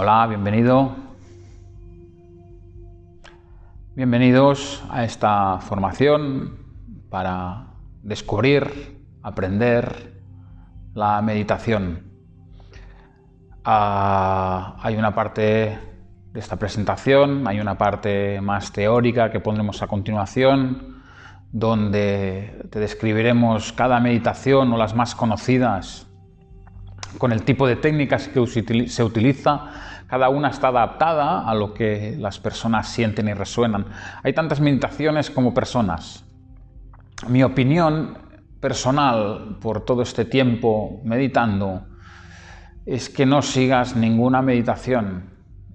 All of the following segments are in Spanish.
Hola, bienvenido. Bienvenidos a esta formación para descubrir, aprender la meditación. Ah, hay una parte de esta presentación, hay una parte más teórica que pondremos a continuación, donde te describiremos cada meditación o las más conocidas con el tipo de técnicas que se utiliza, cada una está adaptada a lo que las personas sienten y resuenan. Hay tantas meditaciones como personas. Mi opinión personal por todo este tiempo meditando es que no sigas ninguna meditación,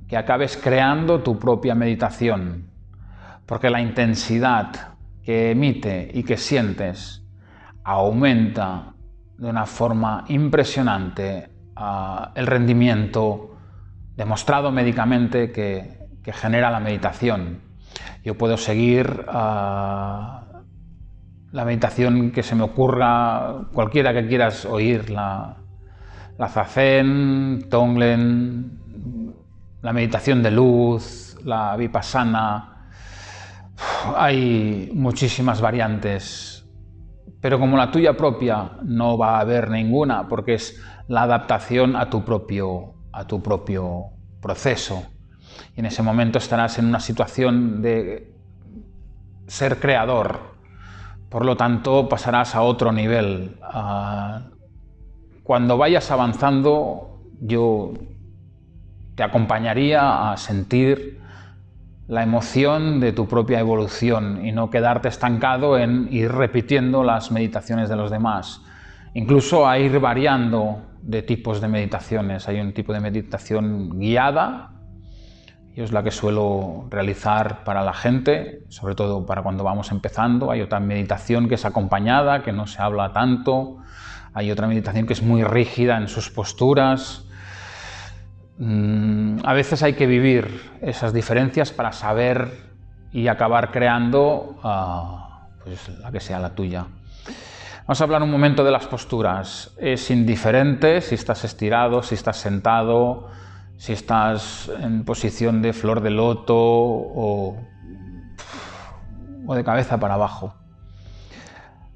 que acabes creando tu propia meditación, porque la intensidad que emite y que sientes aumenta de una forma impresionante uh, el rendimiento demostrado médicamente que, que, genera la meditación. Yo puedo seguir uh, la meditación que se me ocurra, cualquiera que quieras oír, la, la Zazen, Tonglen, la meditación de luz, la Vipassana, hay muchísimas variantes pero como la tuya propia no va a haber ninguna, porque es la adaptación a tu propio, a tu propio proceso. Y en ese momento estarás en una situación de ser creador, por lo tanto pasarás a otro nivel. Ah, cuando vayas avanzando, yo te acompañaría a sentir la emoción de tu propia evolución y no quedarte estancado en ir repitiendo las meditaciones de los demás. Incluso a ir variando de tipos de meditaciones. Hay un tipo de meditación guiada, y es la que suelo realizar para la gente, sobre todo para cuando vamos empezando. Hay otra meditación que es acompañada, que no se habla tanto. Hay otra meditación que es muy rígida en sus posturas. Mm, a veces hay que vivir esas diferencias para saber y acabar creando ah, pues, la que sea la tuya. Vamos a hablar un momento de las posturas. Es indiferente si estás estirado, si estás sentado, si estás en posición de flor de loto o, o de cabeza para abajo.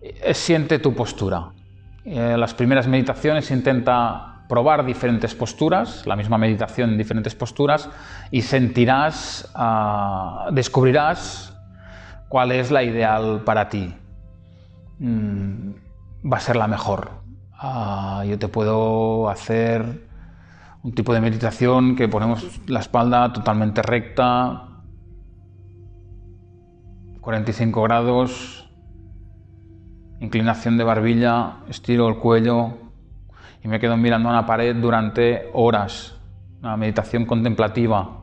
Eh, siente tu postura. En eh, las primeras meditaciones intenta probar diferentes posturas, la misma meditación en diferentes posturas, y sentirás, uh, descubrirás cuál es la ideal para ti. Mm, va a ser la mejor. Uh, yo te puedo hacer un tipo de meditación que ponemos la espalda totalmente recta, 45 grados, inclinación de barbilla, estiro el cuello, y me quedo mirando a una pared durante horas, una meditación contemplativa.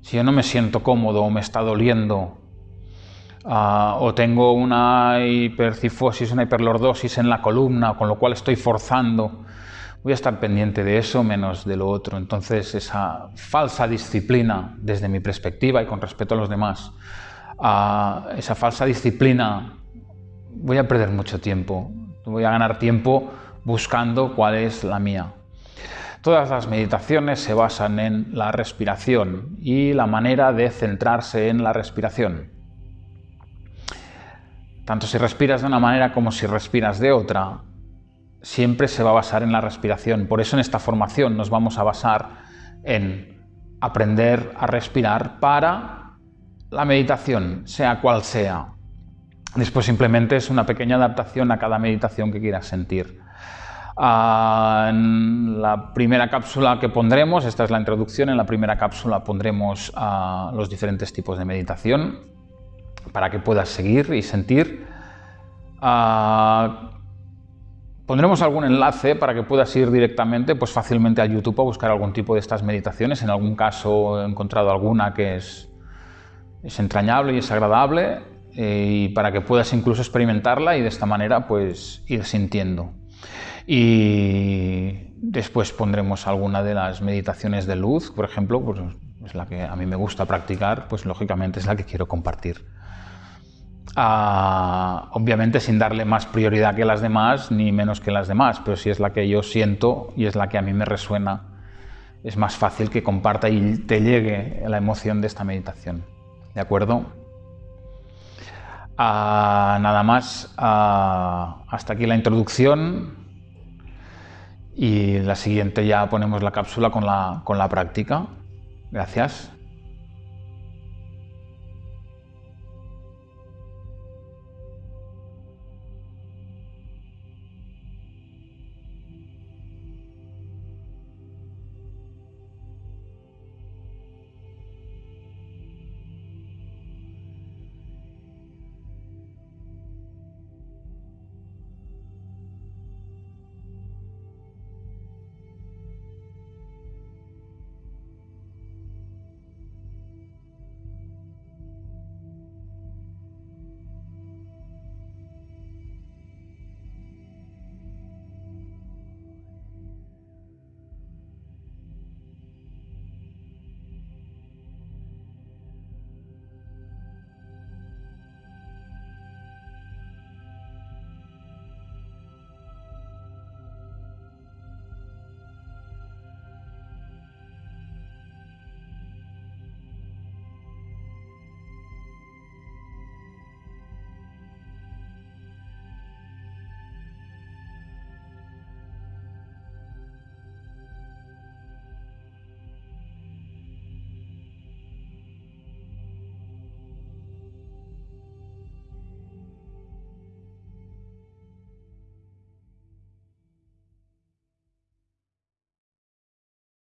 Si yo no me siento cómodo o me está doliendo, uh, o tengo una hipercifosis, una hiperlordosis en la columna, con lo cual estoy forzando, voy a estar pendiente de eso menos de lo otro. Entonces esa falsa disciplina, desde mi perspectiva y con respeto a los demás, uh, esa falsa disciplina, voy a perder mucho tiempo, voy a ganar tiempo buscando cuál es la mía. Todas las meditaciones se basan en la respiración y la manera de centrarse en la respiración. Tanto si respiras de una manera como si respiras de otra, siempre se va a basar en la respiración. Por eso en esta formación nos vamos a basar en aprender a respirar para la meditación, sea cual sea. Después simplemente es una pequeña adaptación a cada meditación que quieras sentir. Ah, en la primera cápsula que pondremos, esta es la introducción, en la primera cápsula pondremos ah, los diferentes tipos de meditación para que puedas seguir y sentir. Ah, pondremos algún enlace para que puedas ir directamente pues fácilmente a YouTube a buscar algún tipo de estas meditaciones. En algún caso he encontrado alguna que es, es entrañable y es agradable eh, y para que puedas incluso experimentarla y de esta manera pues ir sintiendo. Y después pondremos alguna de las meditaciones de luz, por ejemplo, pues es la que a mí me gusta practicar, pues lógicamente es la que quiero compartir. Ah, obviamente sin darle más prioridad que las demás, ni menos que las demás, pero sí es la que yo siento y es la que a mí me resuena es más fácil que comparta y te llegue la emoción de esta meditación. ¿De acuerdo? Ah, nada más, ah, hasta aquí la introducción y la siguiente ya ponemos la cápsula con la, con la práctica. Gracias.